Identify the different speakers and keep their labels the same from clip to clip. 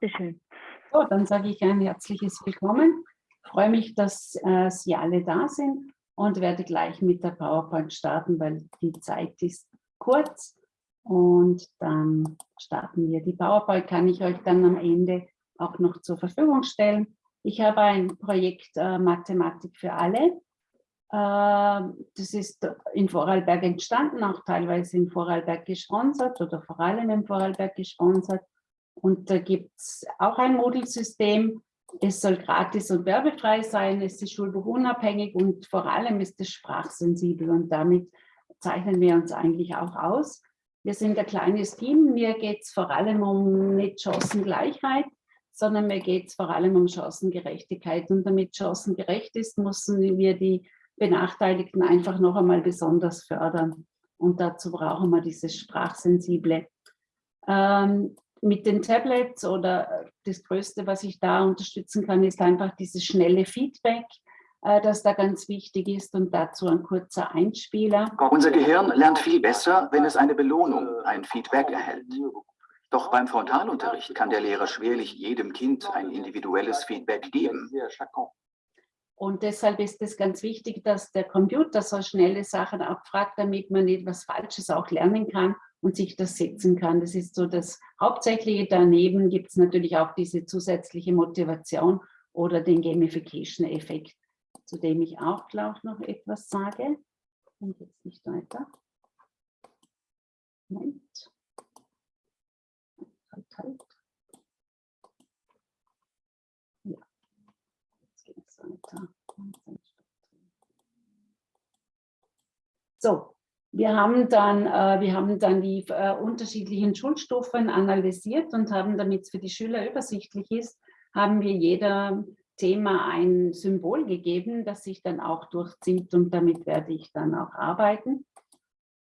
Speaker 1: Bitteschön.
Speaker 2: So, dann sage ich ein herzliches Willkommen. Ich freue mich, dass äh, Sie alle da sind und werde gleich mit der PowerPoint starten, weil die Zeit ist kurz. Und dann starten wir. Die PowerPoint kann ich euch dann am Ende auch noch zur Verfügung stellen. Ich habe ein Projekt äh, Mathematik für alle. Äh, das ist in Vorarlberg entstanden, auch teilweise in Vorarlberg gesponsert oder vor allem in Vorarlberg gesponsert. Und da gibt es auch ein Moodle-System. Es soll gratis und werbefrei sein, es ist schulbuchunabhängig und vor allem ist es sprachsensibel und damit zeichnen wir uns eigentlich auch aus. Wir sind ein kleines Team, mir geht es vor allem um nicht Chancengleichheit, sondern mir geht es vor allem um Chancengerechtigkeit. Und damit chancengerecht ist, müssen wir die Benachteiligten einfach noch einmal besonders fördern. Und dazu brauchen wir dieses Sprachsensible. Ähm, mit den Tablets oder das Größte, was ich da unterstützen kann, ist einfach dieses schnelle Feedback, äh, das da ganz wichtig ist und dazu ein kurzer Einspieler.
Speaker 3: Unser Gehirn lernt viel besser, wenn es eine Belohnung, ein Feedback erhält. Doch beim Frontalunterricht kann der Lehrer schwerlich jedem Kind ein individuelles Feedback geben.
Speaker 2: Und deshalb ist es ganz wichtig, dass der Computer so schnelle Sachen abfragt, damit man etwas Falsches auch lernen kann und sich das setzen kann. Das ist so das Hauptsächliche. Daneben gibt es natürlich auch diese zusätzliche Motivation oder den Gamification-Effekt, zu dem ich auch gleich noch etwas sage. Und jetzt nicht weiter. Moment. Halt, halt. Ja, jetzt geht es weiter. So, wir haben dann, äh, wir haben dann die äh, unterschiedlichen Schulstufen analysiert und haben, damit es für die Schüler übersichtlich ist, haben wir jeder Thema ein Symbol gegeben, das sich dann auch durchzieht und damit werde ich dann auch arbeiten.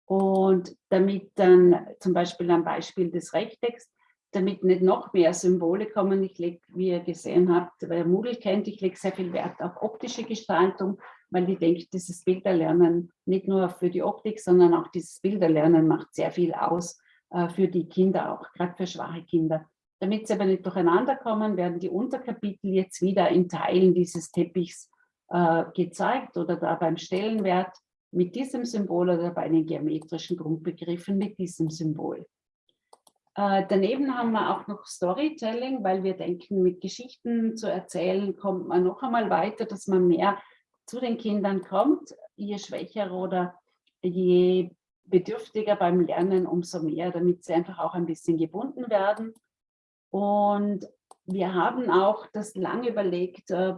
Speaker 2: Und damit dann zum Beispiel am Beispiel des Rechtecks, damit nicht noch mehr Symbole kommen, ich lege, wie ihr gesehen habt, wer Moodle kennt, ich lege sehr viel Wert auf optische Gestaltung weil ich denke, dieses Bilderlernen nicht nur für die Optik, sondern auch dieses Bilderlernen macht sehr viel aus äh, für die Kinder auch, gerade für schwache Kinder. Damit sie aber nicht durcheinander kommen, werden die Unterkapitel jetzt wieder in Teilen dieses Teppichs äh, gezeigt oder da beim Stellenwert mit diesem Symbol oder bei den geometrischen Grundbegriffen mit diesem Symbol. Äh, daneben haben wir auch noch Storytelling, weil wir denken, mit Geschichten zu erzählen, kommt man noch einmal weiter, dass man mehr zu den Kindern kommt, je schwächer oder je bedürftiger beim Lernen, umso mehr, damit sie einfach auch ein bisschen gebunden werden. Und wir haben auch das lange überlegt, äh,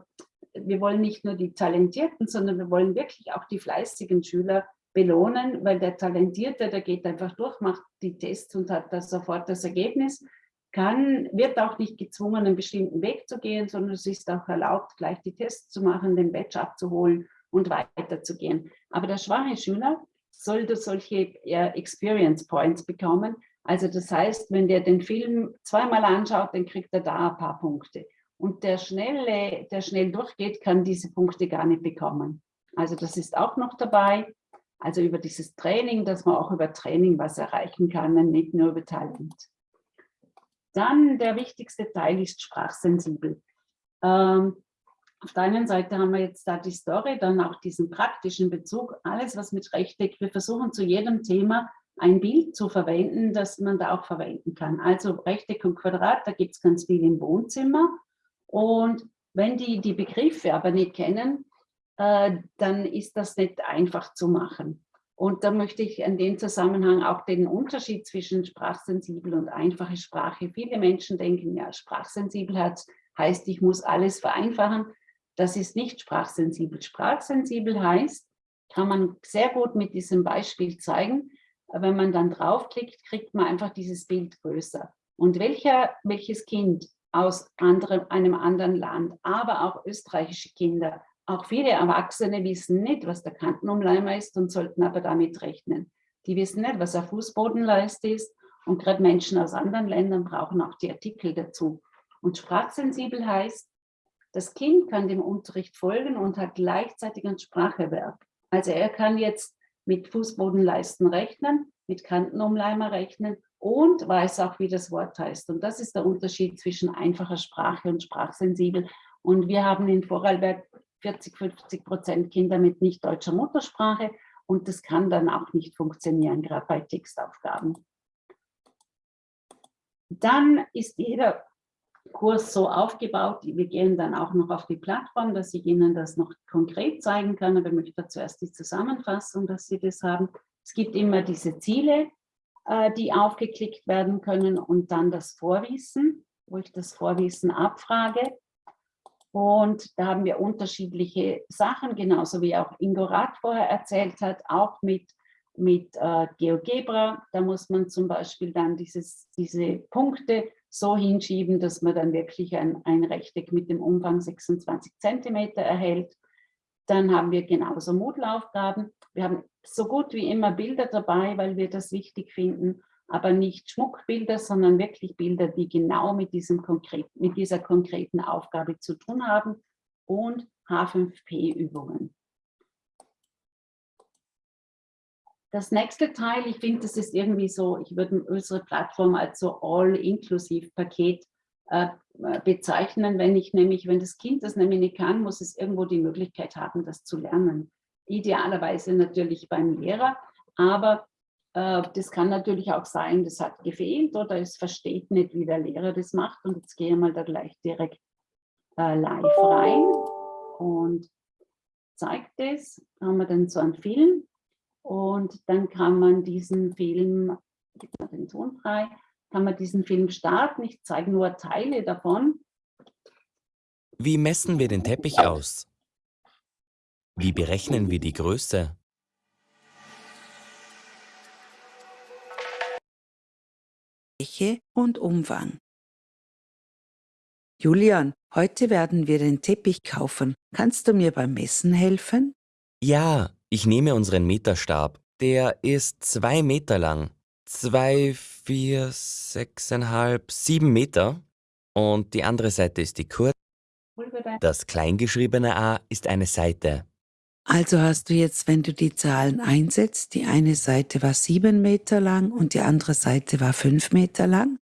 Speaker 2: wir wollen nicht nur die Talentierten, sondern wir wollen wirklich auch die fleißigen Schüler belohnen, weil der Talentierte, der geht einfach durch, macht die Tests und hat da sofort das Ergebnis kann, wird auch nicht gezwungen, einen bestimmten Weg zu gehen, sondern es ist auch erlaubt, gleich die Tests zu machen, den Badge abzuholen und weiterzugehen. Aber der schwache Schüler sollte solche Experience Points bekommen. Also das heißt, wenn der den Film zweimal anschaut, dann kriegt er da ein paar Punkte. Und der, schnelle, der schnell durchgeht, kann diese Punkte gar nicht bekommen. Also das ist auch noch dabei. Also über dieses Training, dass man auch über Training was erreichen kann, nicht nur über Talent. Dann der wichtigste Teil ist sprachsensibel. Ähm, auf der einen Seite haben wir jetzt da die Story, dann auch diesen praktischen Bezug, alles was mit Rechteck, wir versuchen zu jedem Thema ein Bild zu verwenden, das man da auch verwenden kann. Also Rechteck und Quadrat, da gibt es ganz viel im Wohnzimmer. Und wenn die die Begriffe aber nicht kennen, äh, dann ist das nicht einfach zu machen. Und da möchte ich in dem Zusammenhang auch den Unterschied zwischen sprachsensibel und einfache Sprache. Viele Menschen denken, ja, Sprachsensibelheit heißt, ich muss alles vereinfachen. Das ist nicht sprachsensibel. Sprachsensibel heißt, kann man sehr gut mit diesem Beispiel zeigen, wenn man dann draufklickt, kriegt man einfach dieses Bild größer. Und welcher, welches Kind aus anderem, einem anderen Land, aber auch österreichische Kinder, auch viele Erwachsene wissen nicht, was der Kantenumleimer ist und sollten aber damit rechnen. Die wissen nicht, was ein Fußbodenleiste ist und gerade Menschen aus anderen Ländern brauchen auch die Artikel dazu. Und sprachsensibel heißt, das Kind kann dem Unterricht folgen und hat gleichzeitig ein Spracherwerb. Also er kann jetzt mit Fußbodenleisten rechnen, mit Kantenumleimer rechnen und weiß auch, wie das Wort heißt. Und das ist der Unterschied zwischen einfacher Sprache und sprachsensibel. Und wir haben in Vorarlberg 40, 50 Prozent Kinder mit nicht deutscher Muttersprache und das kann dann auch nicht funktionieren, gerade bei Textaufgaben. Dann ist jeder Kurs so aufgebaut, wir gehen dann auch noch auf die Plattform, dass ich Ihnen das noch konkret zeigen kann, aber ich möchte zuerst die Zusammenfassung, dass Sie das haben. Es gibt immer diese Ziele, äh, die aufgeklickt werden können und dann das Vorwissen, wo ich das Vorwissen abfrage. Und da haben wir unterschiedliche Sachen, genauso wie auch Ingo Rath vorher erzählt hat, auch mit, mit äh, GeoGebra. Da muss man zum Beispiel dann dieses, diese Punkte so hinschieben, dass man dann wirklich ein, ein Rechteck mit dem Umfang 26 Zentimeter erhält. Dann haben wir genauso Moodle-Aufgaben. Wir haben so gut wie immer Bilder dabei, weil wir das wichtig finden, aber nicht Schmuckbilder, sondern wirklich Bilder, die genau mit, diesem konkret, mit dieser konkreten Aufgabe zu tun haben und H5P-Übungen. Das nächste Teil, ich finde, das ist irgendwie so, ich würde unsere Plattform als so All-Inklusiv-Paket äh, bezeichnen, wenn ich nämlich, wenn das Kind das nämlich nicht kann, muss es irgendwo die Möglichkeit haben, das zu lernen. Idealerweise natürlich beim Lehrer, aber das kann natürlich auch sein, das hat gefehlt oder es versteht nicht, wie der Lehrer das macht. Und jetzt gehe ich mal da gleich direkt äh, live rein und zeigt das. Da haben wir dann so einen Film und dann kann man diesen Film, gibt mal den Ton frei, kann man diesen Film starten. Ich zeige nur Teile davon.
Speaker 1: Wie messen wir den Teppich aus? Wie berechnen wir die Größe?
Speaker 4: Fläche und Umfang. Julian, heute werden wir den Teppich kaufen. Kannst du mir beim Messen helfen?
Speaker 1: Ja, ich nehme unseren Meterstab. Der ist zwei Meter lang. Zwei, vier, sechseinhalb, sieben Meter. Und die andere Seite ist die kurze. Das kleingeschriebene A ist eine Seite.
Speaker 4: Also hast du jetzt, wenn du die Zahlen einsetzt, die eine Seite war sieben Meter lang und die andere Seite war fünf Meter lang?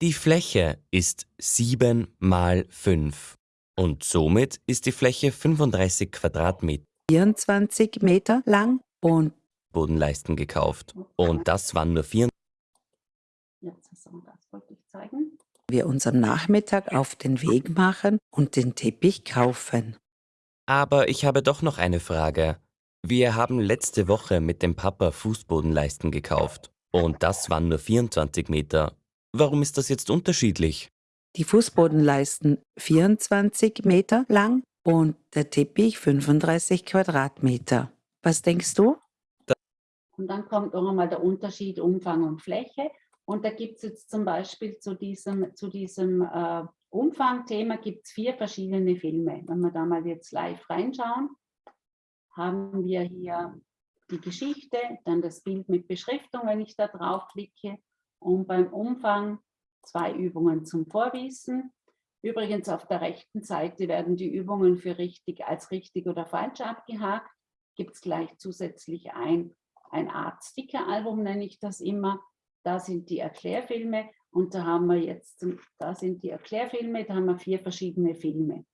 Speaker 1: Die Fläche ist sieben mal fünf. Und somit ist die Fläche 35 Quadratmeter.
Speaker 4: 24 Meter lang und
Speaker 1: Bodenleisten gekauft. Und das waren nur vier.
Speaker 2: Jetzt, das wollte ich zeigen.
Speaker 4: Wir uns am Nachmittag auf den Weg machen und den Teppich kaufen.
Speaker 1: Aber ich habe doch noch eine Frage. Wir haben letzte Woche mit dem Papa Fußbodenleisten gekauft. Und das waren nur 24 Meter. Warum ist das jetzt unterschiedlich?
Speaker 4: Die Fußbodenleisten 24 Meter lang und der Teppich 35 Quadratmeter. Was denkst du?
Speaker 2: Und dann kommt noch einmal der Unterschied Umfang und Fläche. Und da gibt es jetzt zum Beispiel zu diesem, zu diesem äh, Umfangthema gibt es vier verschiedene Filme. Wenn wir da mal jetzt live reinschauen, haben wir hier die Geschichte, dann das Bild mit Beschriftung, wenn ich da drauf klicke und beim Umfang zwei Übungen zum Vorwissen. Übrigens auf der rechten Seite werden die Übungen für richtig als richtig oder falsch abgehakt. Gibt es gleich zusätzlich ein, ein Art Sticker-Album, nenne ich das immer. Da sind die Erklärfilme und da haben wir jetzt, da sind die Erklärfilme, da haben wir vier verschiedene Filme.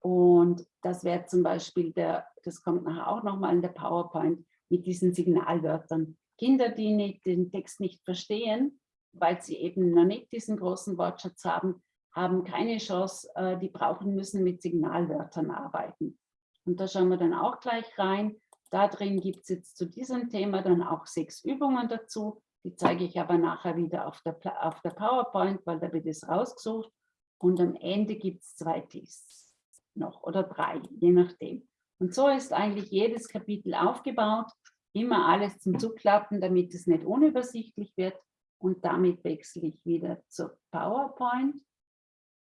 Speaker 2: Und das wäre zum Beispiel der, das kommt nachher auch nochmal in der PowerPoint mit diesen Signalwörtern. Kinder, die nicht, den Text nicht verstehen, weil sie eben noch nicht diesen großen Wortschatz haben, haben keine Chance, äh, die brauchen müssen mit Signalwörtern arbeiten. Und da schauen wir dann auch gleich rein. Da drin gibt es jetzt zu diesem Thema dann auch sechs Übungen dazu. Die zeige ich aber nachher wieder auf der, auf der PowerPoint, weil da wird es rausgesucht. Und am Ende gibt es zwei Tests noch oder drei, je nachdem. Und so ist eigentlich jedes Kapitel aufgebaut. Immer alles zum Zuklappen, damit es nicht unübersichtlich wird. Und damit wechsle ich wieder zur PowerPoint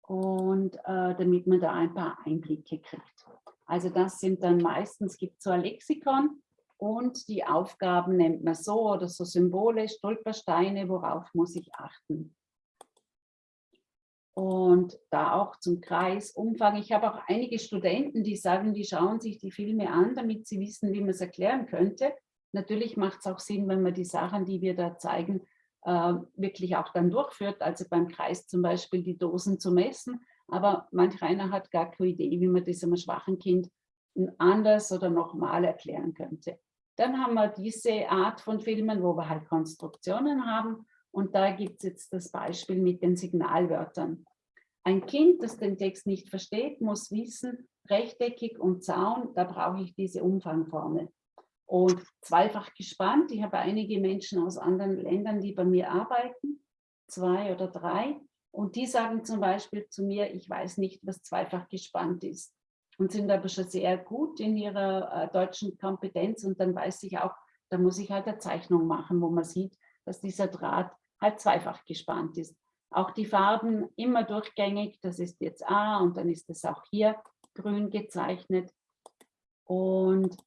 Speaker 2: und äh, damit man da ein paar Einblicke kriegt. Also das sind dann meistens, gibt es so ein Lexikon, und die Aufgaben nennt man so oder so Symbole, Stolpersteine, worauf muss ich achten. Und da auch zum Kreisumfang. Ich habe auch einige Studenten, die sagen, die schauen sich die Filme an, damit sie wissen, wie man es erklären könnte. Natürlich macht es auch Sinn, wenn man die Sachen, die wir da zeigen, äh, wirklich auch dann durchführt, also beim Kreis zum Beispiel die Dosen zu messen. Aber manch einer hat gar keine Idee, wie man das einem schwachen Kind anders oder nochmal erklären könnte. Dann haben wir diese Art von Filmen, wo wir halt Konstruktionen haben. Und da gibt es jetzt das Beispiel mit den Signalwörtern. Ein Kind, das den Text nicht versteht, muss wissen, rechteckig und Zaun, da brauche ich diese Umfangformel. Und zweifach gespannt, ich habe einige Menschen aus anderen Ländern, die bei mir arbeiten, zwei oder drei, und die sagen zum Beispiel zu mir, ich weiß nicht, was zweifach gespannt ist und sind aber schon sehr gut in ihrer äh, deutschen Kompetenz und dann weiß ich auch, da muss ich halt eine Zeichnung machen, wo man sieht, dass dieser Draht halt zweifach gespannt ist. Auch die Farben immer durchgängig, das ist jetzt A und dann ist es auch hier grün gezeichnet. Und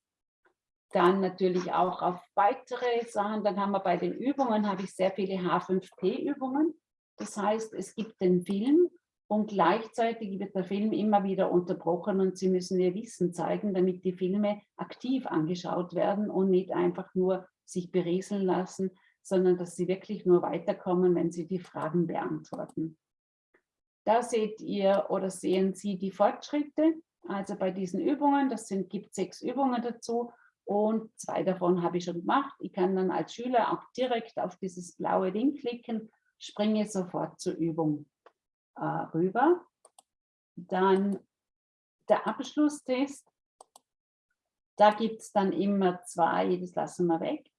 Speaker 2: dann natürlich auch auf weitere Sachen. Dann haben wir bei den Übungen, habe ich sehr viele H5P-Übungen. Das heißt, es gibt den Film und gleichzeitig wird der Film immer wieder unterbrochen und Sie müssen Ihr Wissen zeigen, damit die Filme aktiv angeschaut werden und nicht einfach nur sich berieseln lassen, sondern dass Sie wirklich nur weiterkommen, wenn Sie die Fragen beantworten. Da seht ihr oder sehen Sie die Fortschritte. Also bei diesen Übungen, das sind, gibt sechs Übungen dazu und zwei davon habe ich schon gemacht. Ich kann dann als Schüler auch direkt auf dieses blaue Ding klicken, springe sofort zur Übung äh, rüber. Dann der Abschlusstest. Da gibt es dann immer zwei, das lassen wir weg.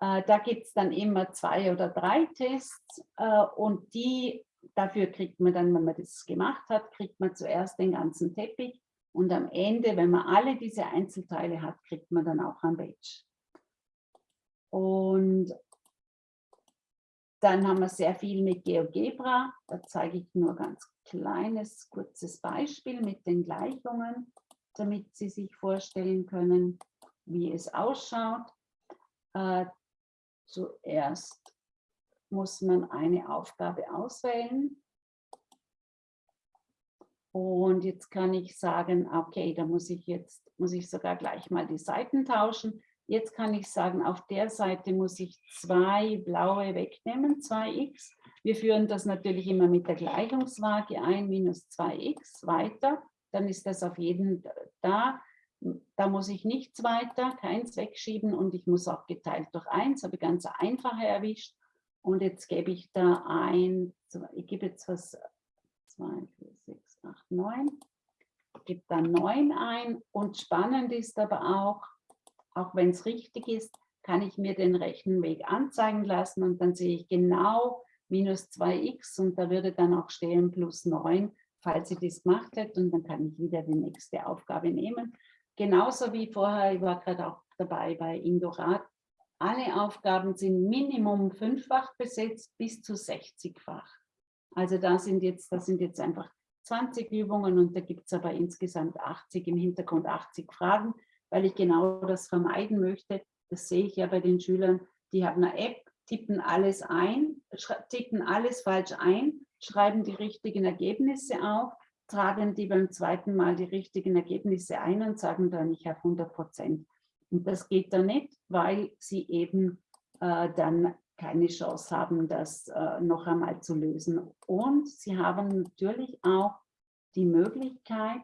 Speaker 2: Äh, da gibt es dann immer zwei oder drei Tests äh, und die, dafür kriegt man dann, wenn man das gemacht hat, kriegt man zuerst den ganzen Teppich und am Ende, wenn man alle diese Einzelteile hat, kriegt man dann auch ein Badge. Und dann haben wir sehr viel mit GeoGebra. Da zeige ich nur ganz kleines, kurzes Beispiel mit den Gleichungen, damit Sie sich vorstellen können, wie es ausschaut. Äh, zuerst muss man eine Aufgabe auswählen. Und jetzt kann ich sagen, okay, da muss ich jetzt, muss ich sogar gleich mal die Seiten tauschen. Jetzt kann ich sagen, auf der Seite muss ich zwei blaue wegnehmen, 2x. Wir führen das natürlich immer mit der Gleichungswaage ein, minus 2x, weiter. Dann ist das auf jeden da. Da muss ich nichts weiter, keins wegschieben und ich muss auch geteilt durch 1, habe ganz einfache erwischt. Und jetzt gebe ich da ein, ich gebe jetzt was, 2, 4, 6, 8, 9. Ich gebe da 9 ein und spannend ist aber auch, auch wenn es richtig ist, kann ich mir den rechten Weg anzeigen lassen und dann sehe ich genau minus 2x und da würde dann auch stehen plus 9, falls ich das gemacht hätte und dann kann ich wieder die nächste Aufgabe nehmen. Genauso wie vorher, ich war gerade auch dabei bei Indorat, alle Aufgaben sind Minimum fünffach besetzt bis zu 60-fach. Also da sind, jetzt, da sind jetzt einfach 20 Übungen und da gibt es aber insgesamt 80, im Hintergrund 80 Fragen weil ich genau das vermeiden möchte. Das sehe ich ja bei den Schülern, die haben eine App, tippen alles ein, tippen alles falsch ein, schreiben die richtigen Ergebnisse auf, tragen die beim zweiten Mal die richtigen Ergebnisse ein und sagen dann, ich habe 100 Prozent. Und das geht dann nicht, weil sie eben äh, dann keine Chance haben, das äh, noch einmal zu lösen. Und sie haben natürlich auch die Möglichkeit,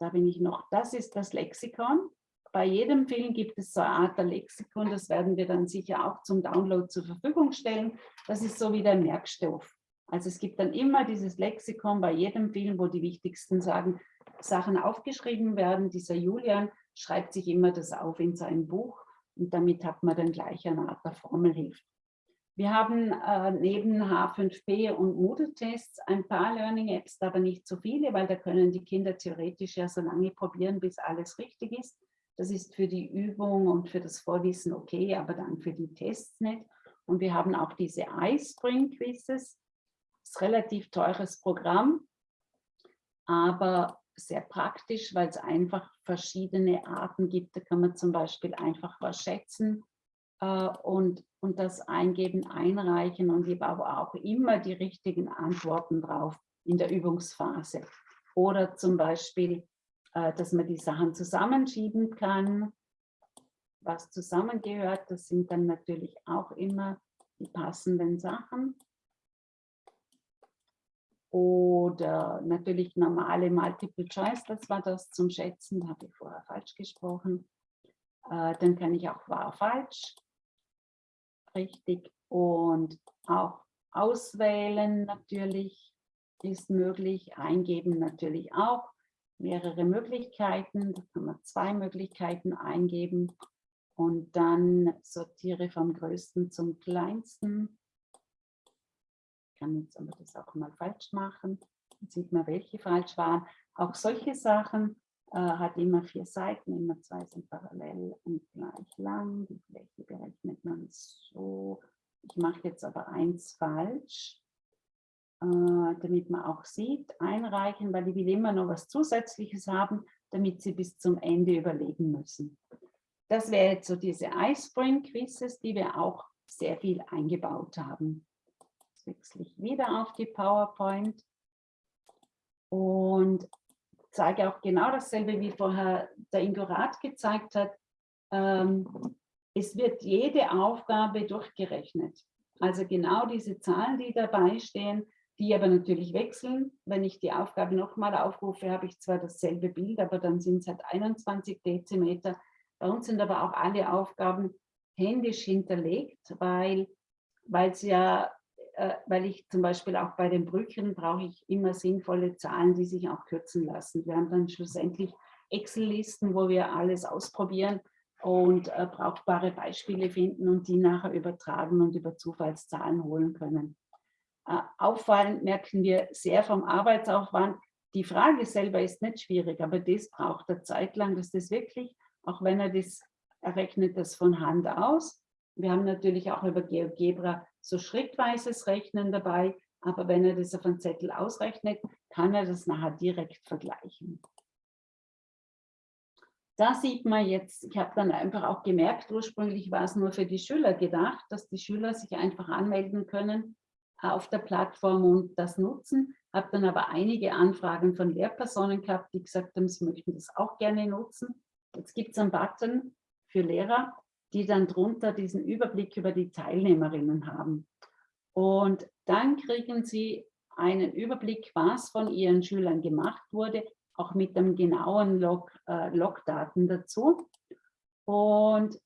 Speaker 2: da bin ich noch, das ist das Lexikon. Bei jedem Film gibt es so eine Art der Lexikon, das werden wir dann sicher auch zum Download zur Verfügung stellen. Das ist so wie der Merkstoff. Also es gibt dann immer dieses Lexikon bei jedem Film, wo die wichtigsten Sagen, Sachen aufgeschrieben werden. Dieser Julian schreibt sich immer das auf in sein Buch und damit hat man dann gleich eine Art der Formelhilfe. Wir haben äh, neben H5P und Moodle-Tests ein paar Learning-Apps, aber nicht so viele, weil da können die Kinder theoretisch ja so lange probieren, bis alles richtig ist. Das ist für die Übung und für das Vorwissen okay, aber dann für die Tests nicht. Und wir haben auch diese iSpring-Quizzes. Das ist ein relativ teures Programm, aber sehr praktisch, weil es einfach verschiedene Arten gibt. Da kann man zum Beispiel einfach was schätzen äh, und, und das Eingeben einreichen und ich habe auch immer die richtigen Antworten drauf in der Übungsphase. Oder zum Beispiel, äh, dass man die Sachen zusammenschieben kann, was zusammengehört. Das sind dann natürlich auch immer die passenden Sachen. Oder natürlich normale Multiple Choice, das war das zum Schätzen, da habe ich vorher falsch gesprochen. Äh, dann kann ich auch wahr, falsch, richtig. Und auch auswählen natürlich ist möglich, eingeben natürlich auch. Mehrere Möglichkeiten, da kann man zwei Möglichkeiten eingeben und dann sortiere vom größten zum kleinsten kann jetzt aber das auch mal falsch machen. Dann sieht man, welche falsch waren. Auch solche Sachen äh, hat immer vier Seiten, immer zwei sind parallel und gleich lang. Die Fläche berechnet man so. Ich mache jetzt aber eins falsch, äh, damit man auch sieht, einreichen, weil ich will immer noch was Zusätzliches haben, damit Sie bis zum Ende überlegen müssen. Das wäre jetzt so diese iSpring-Quizzes, die wir auch sehr viel eingebaut haben. Jetzt wechsle ich wieder auf die PowerPoint und zeige auch genau dasselbe, wie vorher der Ingo Rath gezeigt hat. Ähm, es wird jede Aufgabe durchgerechnet. Also genau diese Zahlen, die dabei stehen, die aber natürlich wechseln. Wenn ich die Aufgabe nochmal aufrufe, habe ich zwar dasselbe Bild, aber dann sind es halt 21 Dezimeter. Bei uns sind aber auch alle Aufgaben händisch hinterlegt, weil es ja weil ich zum Beispiel auch bei den Brücken brauche ich immer sinnvolle Zahlen, die sich auch kürzen lassen. Wir haben dann schlussendlich Excel-Listen, wo wir alles ausprobieren und äh, brauchbare Beispiele finden und die nachher übertragen und über Zufallszahlen holen können. Äh, auffallend merken wir sehr vom Arbeitsaufwand, die Frage selber ist nicht schwierig, aber das braucht er Zeit lang, dass das wirklich, auch wenn er das, er rechnet das von Hand aus. Wir haben natürlich auch über GeoGebra so schrittweises Rechnen dabei, aber wenn er das auf einen Zettel ausrechnet, kann er das nachher direkt vergleichen. Da sieht man jetzt, ich habe dann einfach auch gemerkt, ursprünglich war es nur für die Schüler gedacht, dass die Schüler sich einfach anmelden können auf der Plattform und das nutzen. Habe dann aber einige Anfragen von Lehrpersonen gehabt, die gesagt haben, sie möchten das auch gerne nutzen. Jetzt gibt es einen Button für Lehrer, die dann drunter diesen Überblick über die Teilnehmerinnen haben. Und dann kriegen sie einen Überblick, was von ihren Schülern gemacht wurde, auch mit dem genauen Log, äh, Logdaten dazu. Und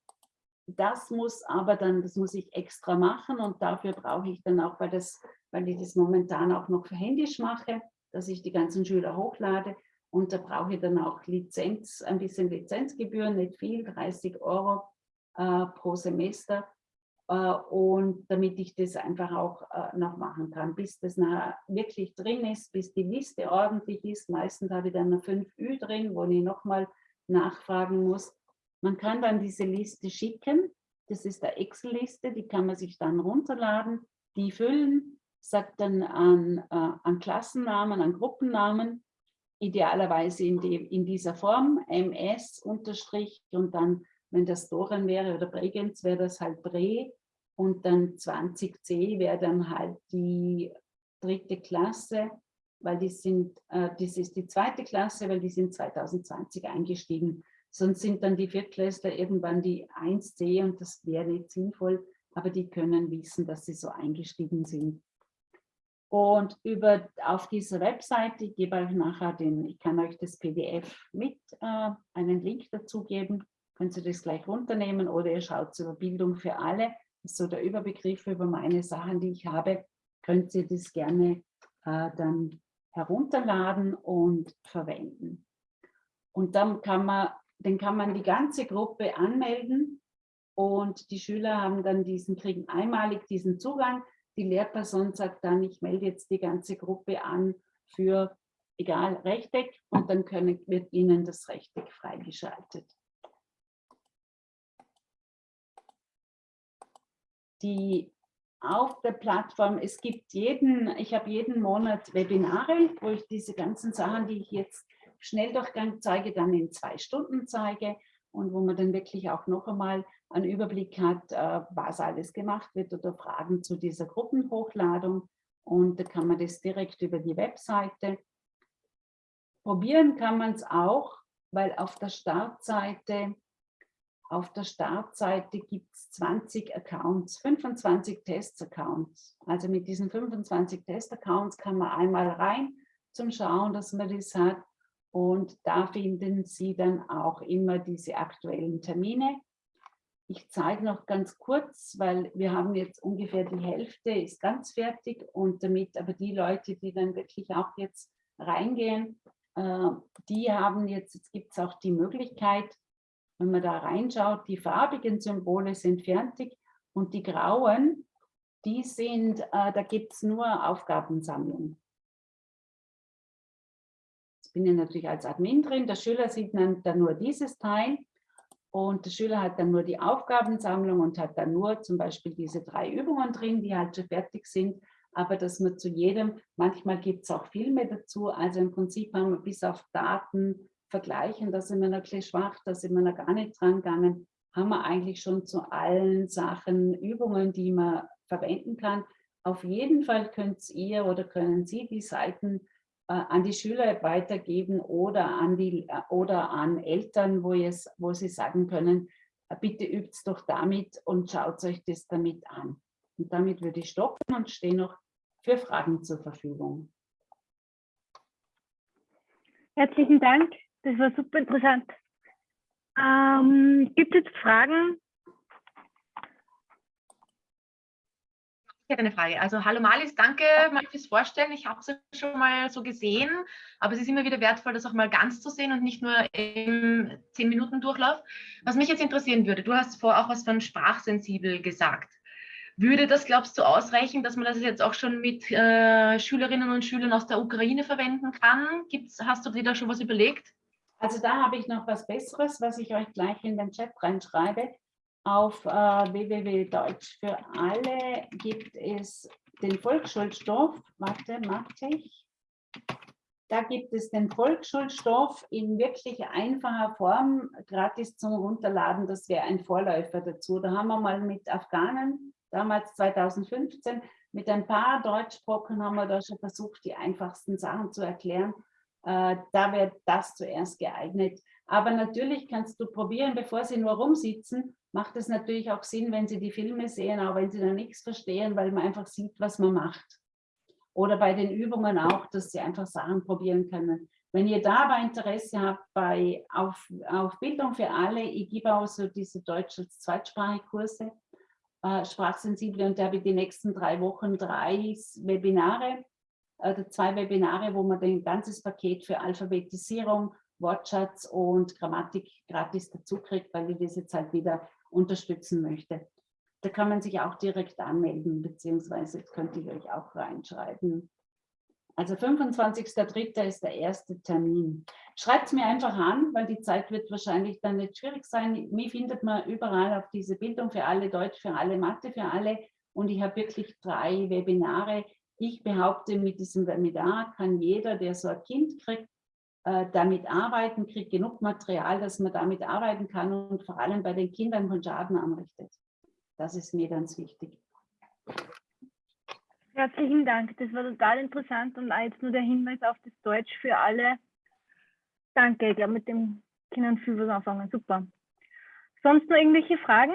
Speaker 2: das muss aber dann, das muss ich extra machen und dafür brauche ich dann auch, weil, das, weil ich das momentan auch noch für händisch mache, dass ich die ganzen Schüler hochlade und da brauche ich dann auch Lizenz, ein bisschen Lizenzgebühren, nicht viel, 30 Euro äh, pro Semester. Äh, und damit ich das einfach auch äh, noch machen kann, bis das wirklich drin ist, bis die Liste ordentlich ist. Meistens habe ich dann eine 5Ü drin, wo ich nochmal nachfragen muss. Man kann dann diese Liste schicken. Das ist eine Excel-Liste, die kann man sich dann runterladen, die füllen, sagt dann an, äh, an Klassennamen, an Gruppennamen, idealerweise in, die, in dieser Form, MS und dann wenn das Doren wäre oder Bregenz, wäre das halt Bre. Und dann 20c wäre dann halt die dritte Klasse, weil die sind, äh, das ist die zweite Klasse, weil die sind 2020 eingestiegen. Sonst sind dann die Viertklässler irgendwann die 1c und das wäre nicht sinnvoll, aber die können wissen, dass sie so eingestiegen sind. Und über, auf dieser Webseite, ich gebe euch nachher den, ich kann euch das PDF mit, äh, einen Link dazu geben, könnt ihr das gleich runternehmen oder ihr schaut über Bildung für alle. Das ist so der Überbegriff über meine Sachen, die ich habe. Könnt ihr das gerne äh, dann herunterladen und verwenden. Und dann kann man, dann kann man die ganze Gruppe anmelden und die Schüler haben dann diesen, kriegen einmalig diesen Zugang. Die Lehrperson sagt dann, ich melde jetzt die ganze Gruppe an für egal Rechteck und dann können, wird ihnen das Rechteck freigeschaltet. Die auf der Plattform, es gibt jeden, ich habe jeden Monat Webinare, wo ich diese ganzen Sachen, die ich jetzt Schnelldurchgang zeige, dann in zwei Stunden zeige und wo man dann wirklich auch noch einmal einen Überblick hat, äh, was alles gemacht wird oder Fragen zu dieser Gruppenhochladung. Und da kann man das direkt über die Webseite. Probieren kann man es auch, weil auf der Startseite auf der Startseite gibt es 20 Accounts, 25 Test-Accounts. Also mit diesen 25 Test-Accounts kann man einmal rein zum Schauen, dass man das hat. Und da finden Sie dann auch immer diese aktuellen Termine. Ich zeige noch ganz kurz, weil wir haben jetzt ungefähr die Hälfte ist ganz fertig und damit aber die Leute, die dann wirklich auch jetzt reingehen, äh, die haben jetzt, jetzt gibt es auch die Möglichkeit, wenn man da reinschaut, die farbigen Symbole sind fertig und die grauen, die sind, äh, da gibt es nur Aufgabensammlung. Jetzt bin ich natürlich als Admin drin, der Schüler sieht dann, dann nur dieses Teil und der Schüler hat dann nur die Aufgabensammlung und hat dann nur zum Beispiel diese drei Übungen drin, die halt schon fertig sind. Aber dass man zu jedem, manchmal gibt es auch Filme dazu. Also im Prinzip haben wir bis auf Daten vergleichen, da sind wir bisschen schwach, da sind wir noch gar nicht dran gegangen, haben wir eigentlich schon zu allen Sachen Übungen, die man verwenden kann. Auf jeden Fall könnt ihr oder können Sie die Seiten äh, an die Schüler weitergeben oder an, die, äh, oder an Eltern, wo, wo sie sagen können, äh, bitte übt es doch damit und schaut euch das damit an. Und damit würde ich stoppen und stehe noch für Fragen zur Verfügung.
Speaker 5: Herzlichen Dank, das war super interessant. Ähm, gibt es Fragen
Speaker 6: Ich hätte eine Frage. Also hallo Malis, danke mal fürs Vorstellen. Ich habe es schon mal so gesehen, aber es ist immer wieder wertvoll, das auch mal ganz zu sehen und nicht nur im 10-Minuten-Durchlauf. Was mich jetzt interessieren würde, du hast vorher auch was von sprachsensibel gesagt. Würde das, glaubst du, ausreichen, dass man das jetzt auch schon mit äh, Schülerinnen und Schülern aus der Ukraine verwenden kann? Gibt's, hast du dir da schon was überlegt?
Speaker 2: Also da habe ich noch was Besseres, was ich euch gleich in den Chat reinschreibe. Auf äh, www Deutsch für alle gibt es den Volksschulstoff. Warte, mache ich. Da gibt es den Volksschulstoff in wirklich einfacher Form, gratis zum Runterladen. Das wäre ein Vorläufer dazu. Da haben wir mal mit Afghanen, damals 2015, mit ein paar Deutschbrocken haben wir da schon versucht, die einfachsten Sachen zu erklären. Äh, da wäre das zuerst geeignet. Aber natürlich kannst du probieren, bevor sie nur rumsitzen, macht es natürlich auch Sinn, wenn Sie die Filme sehen, auch wenn Sie da nichts verstehen, weil man einfach sieht, was man macht. Oder bei den Übungen auch, dass Sie einfach Sachen probieren können. Wenn ihr da aber Interesse habt bei, auf, auf Bildung für alle, ich gebe auch so diese deutsche als Zweitsprachkurse, äh, Sprachsensible und da habe ich die nächsten drei Wochen drei Webinare, äh, zwei Webinare, wo man ein ganzes Paket für Alphabetisierung, Wortschatz und Grammatik gratis dazu kriegt, weil ich das jetzt halt wieder unterstützen möchte. Da kann man sich auch direkt anmelden, beziehungsweise könnte ich euch auch reinschreiben. Also 25.03. ist der erste Termin. Schreibt es mir einfach an, weil die Zeit wird wahrscheinlich dann nicht schwierig sein. Mich findet man überall auf diese Bildung für alle, Deutsch für alle, Mathe für alle. Und ich habe wirklich drei Webinare. Ich behaupte, mit diesem Webinar kann jeder, der so ein Kind kriegt, äh, damit arbeiten, kriegt genug Material, dass man damit arbeiten kann und vor allem bei den Kindern von Schaden anrichtet. Das ist mir ganz wichtig.
Speaker 5: Herzlichen Dank, das war total interessant und jetzt nur der Hinweis auf das Deutsch für alle. Danke, ich glaube, mit dem Kindern viel was anfangen. Super. Sonst noch irgendwelche Fragen?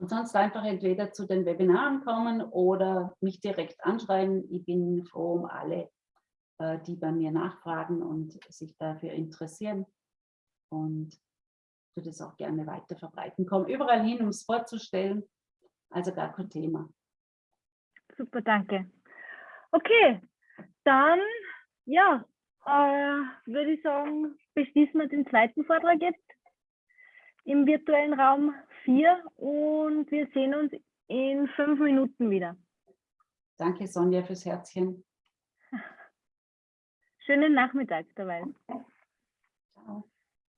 Speaker 2: Und sonst einfach entweder zu den Webinaren kommen oder mich direkt anschreiben. Ich bin froh um alle, äh, die bei mir nachfragen und sich dafür interessieren. Und würde es auch gerne weiter verbreiten. Komme überall hin, um es vorzustellen. Also gar kein Thema.
Speaker 5: Super, danke. Okay, dann ja, äh, würde ich sagen, beschließen wir den zweiten Vortrag jetzt im virtuellen Raum 4 und wir sehen uns in fünf Minuten wieder.
Speaker 2: Danke Sonja fürs Herzchen.
Speaker 5: Schönen Nachmittag dabei.
Speaker 2: Ciao.